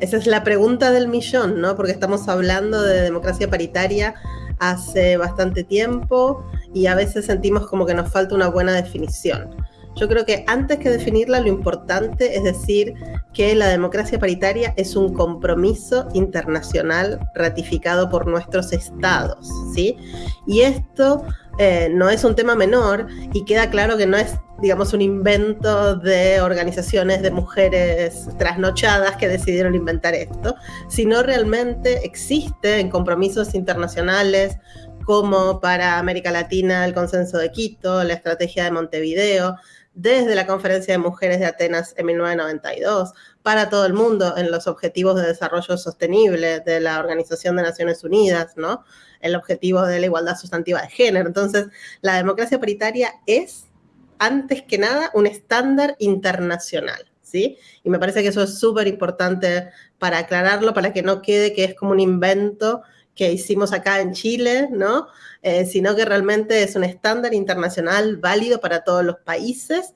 Esa es la pregunta del millón, ¿no? Porque estamos hablando de democracia paritaria hace bastante tiempo y a veces sentimos como que nos falta una buena definición. Yo creo que antes que definirla, lo importante es decir que la democracia paritaria es un compromiso internacional ratificado por nuestros estados, ¿sí? Y esto eh, no es un tema menor y queda claro que no es, digamos, un invento de organizaciones de mujeres trasnochadas que decidieron inventar esto, sino realmente existe en compromisos internacionales como para América Latina el consenso de Quito, la estrategia de Montevideo, desde la Conferencia de Mujeres de Atenas en 1992, para todo el mundo en los Objetivos de Desarrollo Sostenible de la Organización de Naciones Unidas, ¿no? El objetivo de la igualdad sustantiva de género. Entonces, la democracia paritaria es, antes que nada, un estándar internacional, ¿sí? Y me parece que eso es súper importante para aclararlo, para que no quede que es como un invento que hicimos acá en Chile, ¿no? Eh, sino que realmente es un estándar internacional válido para todos los países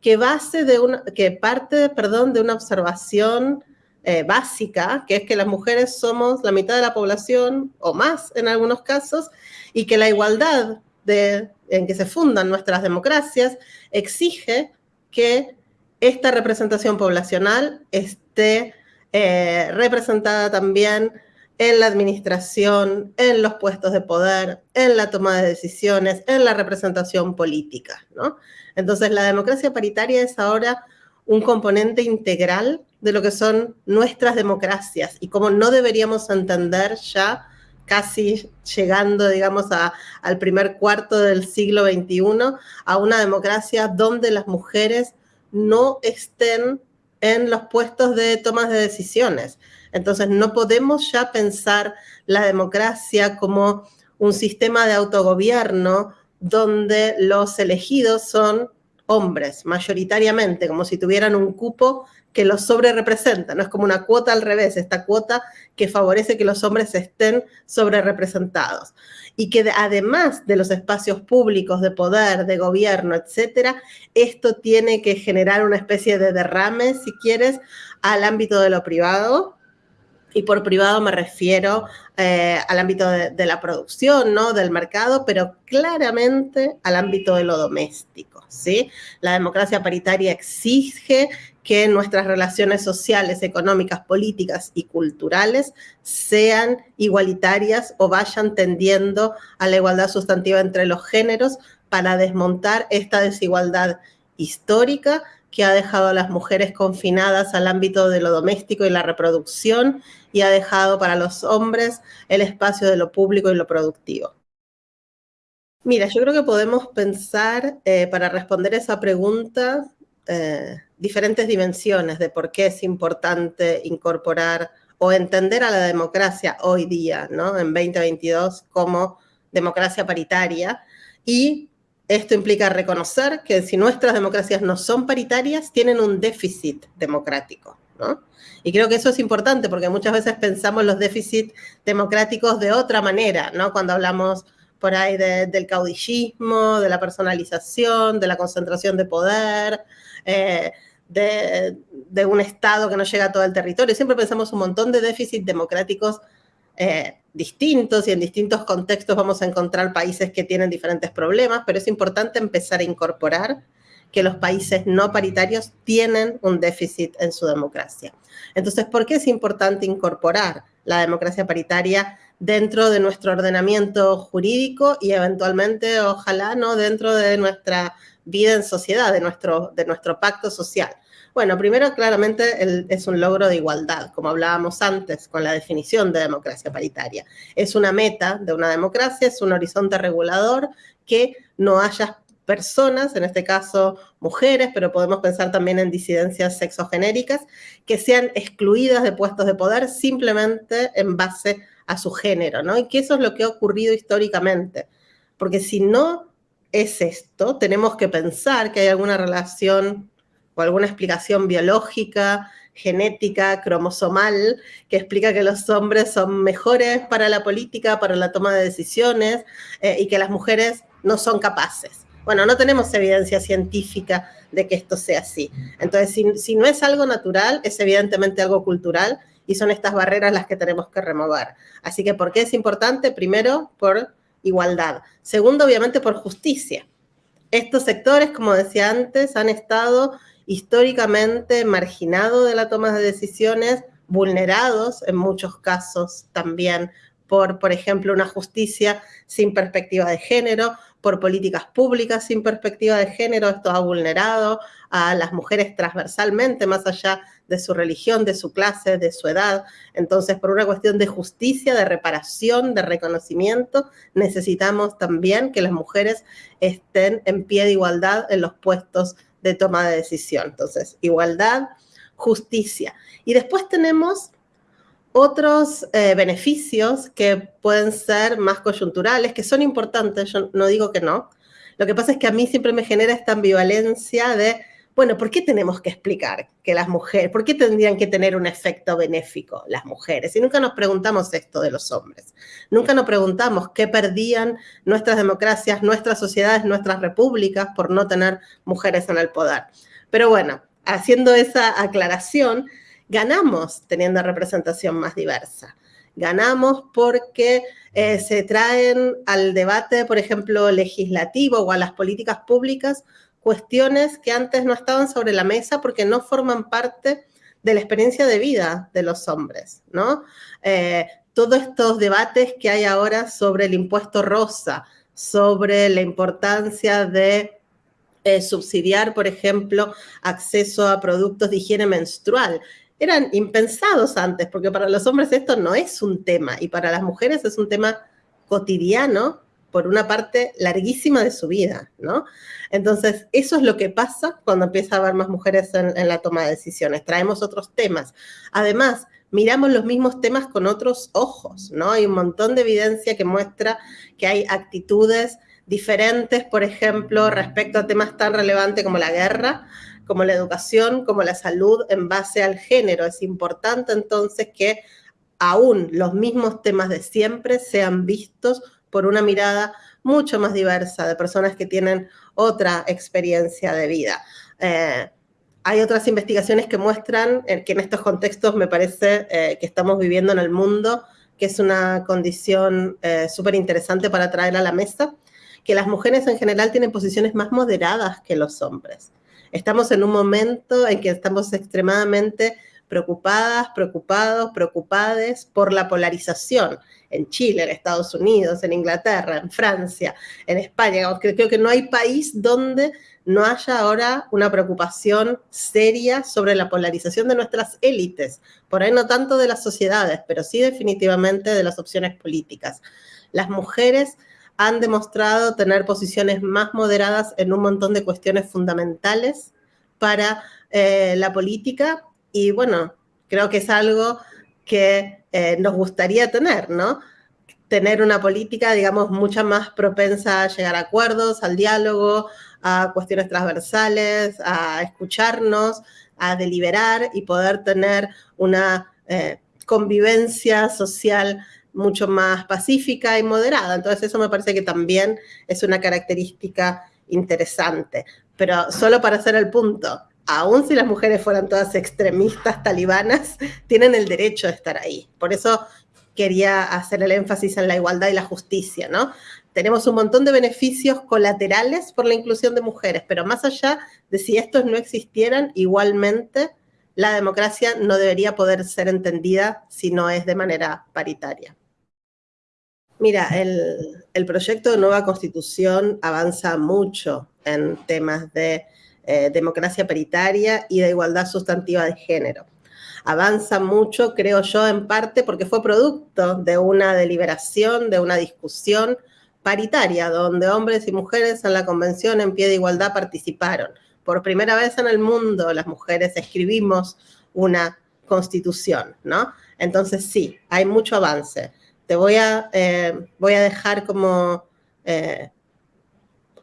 que, base de una, que parte perdón, de una observación eh, básica, que es que las mujeres somos la mitad de la población o más en algunos casos, y que la igualdad en que se fundan nuestras democracias exige que esta representación poblacional esté eh, representada también en la administración, en los puestos de poder, en la toma de decisiones, en la representación política, ¿no? Entonces, la democracia paritaria es ahora un componente integral de lo que son nuestras democracias y como no deberíamos entender ya casi llegando, digamos, al primer cuarto del siglo XXI, a una democracia donde las mujeres no estén en los puestos de tomas de decisiones. Entonces, no podemos ya pensar la democracia como un sistema de autogobierno donde los elegidos son hombres, mayoritariamente, como si tuvieran un cupo que los sobre representa, no es como una cuota al revés, esta cuota que favorece que los hombres estén sobre representados. Y que además de los espacios públicos de poder, de gobierno, etcétera, esto tiene que generar una especie de derrame, si quieres, al ámbito de lo privado, y por privado me refiero eh, al ámbito de, la producción, ¿no? Del mercado, pero claramente al ámbito de lo doméstico, ¿sí? La democracia paritaria exige que nuestras relaciones sociales, económicas, políticas y culturales sean igualitarias o vayan tendiendo a la igualdad sustantiva entre los géneros para desmontar esta desigualdad histórica que ha dejado a las mujeres confinadas al ámbito de lo doméstico y la reproducción y ha dejado para los hombres el espacio de lo público y lo productivo. Mira, yo creo que podemos pensar, eh, para responder esa pregunta, eh, diferentes dimensiones de por qué es importante incorporar o entender a la democracia hoy día, ¿no? En 2022 como democracia paritaria y esto implica reconocer que si nuestras democracias no son paritarias, tienen un déficit democrático. ¿no? Y creo que eso es importante porque muchas veces pensamos los déficits democráticos de otra manera, ¿no? Cuando hablamos por ahí del caudillismo, de la personalización, de la concentración de poder, eh, de, un Estado que no llega a todo el territorio. Siempre pensamos un montón de déficits democráticos eh, distintos y en distintos contextos vamos a encontrar países que tienen diferentes problemas, pero es importante empezar a incorporar que los países no paritarios tienen un déficit en su democracia. Entonces, ¿por qué es importante incorporar la democracia paritaria dentro de nuestro ordenamiento jurídico y eventualmente, ojalá, no dentro de nuestra vida en sociedad, de nuestro, de nuestro pacto social? Bueno, primero claramente es un logro de igualdad, como hablábamos antes con la definición de democracia paritaria. Es una meta de una democracia, es un horizonte regulador que no haya personas, en este caso mujeres, pero podemos pensar también en disidencias sexogenéricas, que sean excluidas de puestos de poder simplemente en base a su género, ¿no? Y que eso es lo que ha ocurrido históricamente. Porque si no es esto, tenemos que pensar que hay alguna relación o alguna explicación biológica, genética, cromosomal, que explica que los hombres son mejores para la política, para la toma de decisiones, eh, y que las mujeres no son capaces. Bueno, no tenemos evidencia científica de que esto sea así. Entonces, si, si, no es algo natural, es evidentemente algo cultural y son estas barreras las que tenemos que remover. Así que, ¿por qué es importante? Primero, por igualdad. Segundo, obviamente, por justicia. Estos sectores, como decía antes, han estado históricamente marginados de la toma de decisiones, vulnerados en muchos casos también por, por ejemplo, una justicia sin perspectiva de género, por políticas públicas sin perspectiva de género. Esto ha vulnerado a las mujeres transversalmente, más allá de su religión, de su clase, de su edad. Entonces, por una cuestión de justicia, de reparación, de reconocimiento, necesitamos también que las mujeres estén en pie de igualdad en los puestos de toma de decisión. Entonces, igualdad, justicia. Y después tenemos otros eh, beneficios que pueden ser más coyunturales, que son importantes, yo no digo que no. Lo que pasa es que a mí siempre me genera esta ambivalencia de, bueno, ¿por qué tenemos que explicar que las mujeres, por qué tendrían que tener un efecto benéfico las mujeres? Y nunca nos preguntamos esto de los hombres. Nunca nos preguntamos qué perdían nuestras democracias, nuestras sociedades, nuestras repúblicas por no tener mujeres en el poder. Pero bueno, haciendo esa aclaración, ganamos teniendo representación más diversa. Ganamos porque eh, se traen al debate, por ejemplo, legislativo o a las políticas públicas cuestiones que antes no estaban sobre la mesa porque no forman parte de la experiencia de vida de los hombres, ¿no? Eh, todos estos debates que hay ahora sobre el impuesto rosa, sobre la importancia de eh, subsidiar, por ejemplo, acceso a productos de higiene menstrual eran impensados antes, porque para los hombres esto no es un tema y para las mujeres es un tema cotidiano por una parte larguísima de su vida, ¿no? Entonces, eso es lo que pasa cuando empieza a haber más mujeres en, en la toma de decisiones. Traemos otros temas. Además, miramos los mismos temas con otros ojos, ¿no? Hay un montón de evidencia que muestra que hay actitudes diferentes, por ejemplo, respecto a temas tan relevantes como la guerra, como la educación, como la salud en base al género. Es importante entonces que aún los mismos temas de siempre sean vistos por una mirada mucho más diversa de personas que tienen otra experiencia de vida. Eh, hay otras investigaciones que muestran que en estos contextos me parece eh, que estamos viviendo en el mundo, que es una condición eh, súper interesante para traer a la mesa, que las mujeres en general tienen posiciones más moderadas que los hombres. Estamos en un momento en que estamos extremadamente preocupadas, preocupados, preocupades por la polarización en Chile, en Estados Unidos, en Inglaterra, en Francia, en España. Creo que no hay país donde no haya ahora una preocupación seria sobre la polarización de nuestras élites, por ahí no tanto de las sociedades, pero sí definitivamente de las opciones políticas. Las mujeres han demostrado tener posiciones más moderadas en un montón de cuestiones fundamentales para eh, la política y bueno, creo que es algo que eh, nos gustaría tener, ¿no? Tener una política, digamos, mucha más propensa a llegar a acuerdos, al diálogo, a cuestiones transversales, a escucharnos, a deliberar y poder tener una eh, convivencia social mucho más pacífica y moderada. Entonces eso me parece que también es una característica interesante. Pero solo para hacer el punto, aun si las mujeres fueran todas extremistas talibanas, tienen el derecho de estar ahí. Por eso quería hacer el énfasis en la igualdad y la justicia, ¿no? Tenemos un montón de beneficios colaterales por la inclusión de mujeres, pero más allá de si estos no existieran, igualmente la democracia no debería poder ser entendida si no es de manera paritaria. Mira, el, proyecto de nueva constitución avanza mucho en temas de eh, democracia paritaria y de igualdad sustantiva de género. Avanza mucho, creo yo, en parte porque fue producto de una deliberación, de una discusión paritaria, donde hombres y mujeres en la convención en pie de igualdad participaron. Por primera vez en el mundo las mujeres escribimos una constitución, ¿no? Entonces sí, hay mucho avance te voy a, eh, voy a dejar como eh,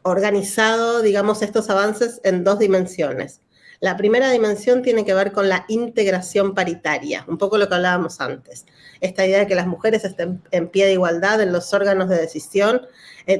organizado, digamos, estos avances en dos dimensiones. La primera dimensión tiene que ver con la integración paritaria, un poco lo que hablábamos antes. Esta idea de que las mujeres estén en pie de igualdad en los órganos de decisión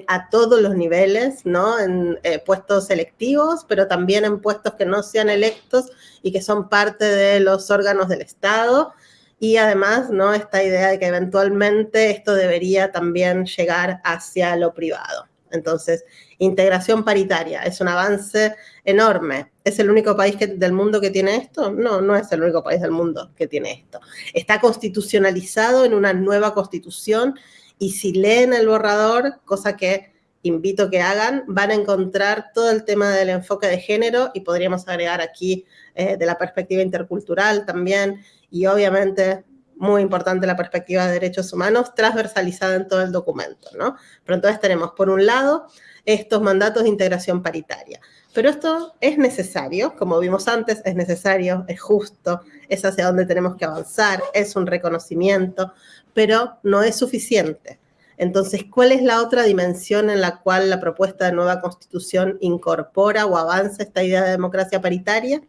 a todos los niveles, ¿no? En eh, puestos selectivos, pero también en puestos que no sean electos y que son parte de los órganos del Estado y además, ¿no? Esta idea de que eventualmente esto debería también llegar hacia lo privado. Entonces, integración paritaria es un avance enorme. ¿Es el único país del mundo que tiene esto? No, no es el único país del mundo que tiene esto. Está constitucionalizado en una nueva constitución y si leen el borrador, cosa que invito que hagan, van a encontrar todo el tema del enfoque de género y podríamos agregar aquí eh, de la perspectiva intercultural también y obviamente muy importante la perspectiva de derechos humanos transversalizada en todo el documento, ¿no? Pero entonces tenemos, por un lado, estos mandatos de integración paritaria. Pero esto es necesario, como vimos antes, es necesario, es justo, es hacia donde tenemos que avanzar, es un reconocimiento, pero no es suficiente. Entonces, ¿cuál es la otra dimensión en la cual la propuesta de nueva constitución incorpora o avanza esta idea de democracia paritaria?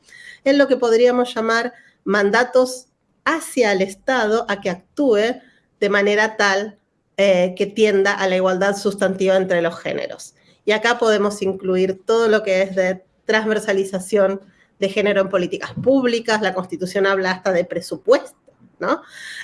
Es lo que podríamos llamar mandatos hacia el Estado a que actúe de manera tal eh, que tienda a la igualdad sustantiva entre los géneros. Y acá podemos incluir todo lo que es de transversalización de género en políticas públicas, la Constitución habla hasta de presupuesto, ¿no?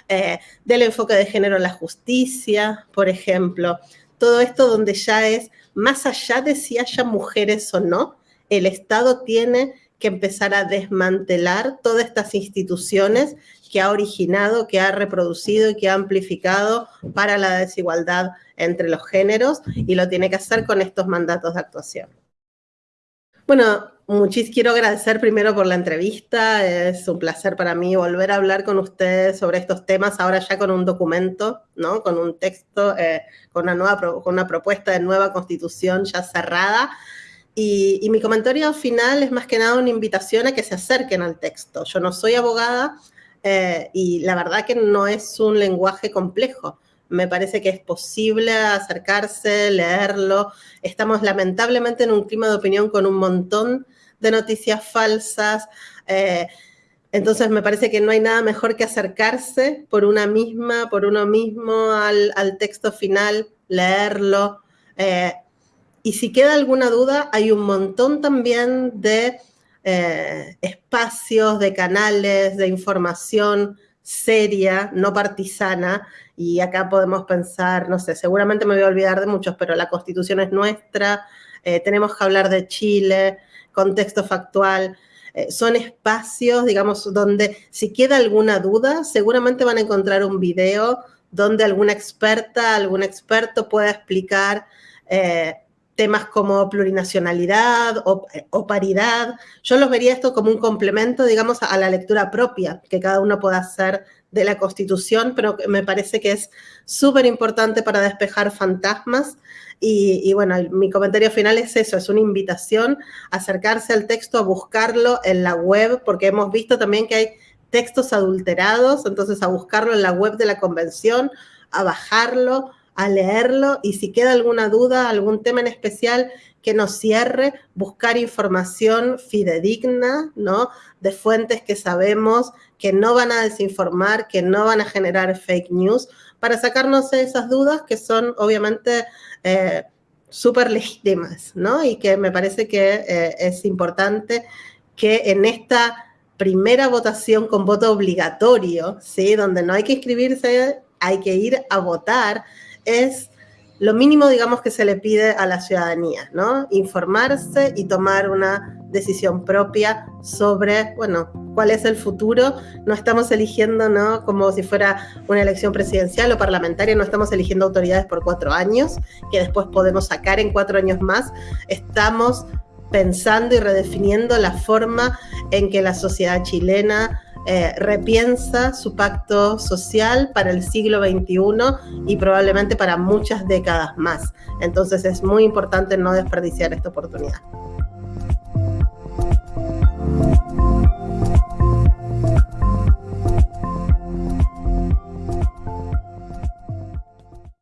Eh, del enfoque de género en la justicia, por ejemplo. Todo esto donde ya es, más allá de si haya mujeres o no, el Estado tiene que empezar a desmantelar todas estas instituciones que ha originado, que ha reproducido y que ha amplificado para la desigualdad entre los géneros y lo tiene que hacer con estos mandatos de actuación. Bueno, muchísimo quiero agradecer primero por la entrevista, es un placer para mí volver a hablar con ustedes sobre estos temas, ahora ya con un documento, ¿no? con un texto, eh, con, una nueva, con una propuesta de nueva constitución ya cerrada, y, mi comentario final es más que nada una invitación a que se acerquen al texto. Yo no soy abogada eh, y la verdad que no es un lenguaje complejo. Me parece que es posible acercarse, leerlo. Estamos lamentablemente en un clima de opinión con un montón de noticias falsas. Eh, entonces me parece que no hay nada mejor que acercarse por una misma, por uno mismo al, texto final, leerlo. Eh, y si queda alguna duda, hay un montón también de eh, espacios, de canales, de información seria, no partisana, y acá podemos pensar, no sé, seguramente me voy a olvidar de muchos, pero la constitución es nuestra, eh, tenemos que hablar de Chile, contexto factual, eh, son espacios, digamos, donde si queda alguna duda, seguramente van a encontrar un video donde alguna experta, algún experto pueda explicar temas como plurinacionalidad o, paridad. Yo los vería esto como un complemento, digamos, a, la lectura propia que cada uno pueda hacer de la Constitución, pero me parece que es súper importante para despejar fantasmas. Y, bueno, mi comentario final es eso, es una invitación a acercarse al texto, a buscarlo en la web, porque hemos visto también que hay textos adulterados, entonces a buscarlo en la web de la convención, a bajarlo, a leerlo y si queda alguna duda, algún tema en especial que nos cierre, buscar información fidedigna, ¿no? De fuentes que sabemos que no van a desinformar, que no van a generar fake news, para sacarnos esas dudas que son obviamente eh, súper legítimas, ¿no? Y que me parece que eh, es importante que en esta primera votación con voto obligatorio, ¿sí? Donde no hay que inscribirse, hay que ir a votar, es lo mínimo, digamos, que se le pide a la ciudadanía, ¿no? Informarse y tomar una decisión propia sobre, bueno, cuál es el futuro. No estamos eligiendo, ¿no? Como si fuera una elección presidencial o parlamentaria, no estamos eligiendo autoridades por cuatro años, que después podemos sacar en cuatro años más. Estamos pensando y redefiniendo la forma en que la sociedad chilena eh, repiensa su pacto social para el siglo XXI y probablemente para muchas décadas más. Entonces es muy importante no desperdiciar esta oportunidad.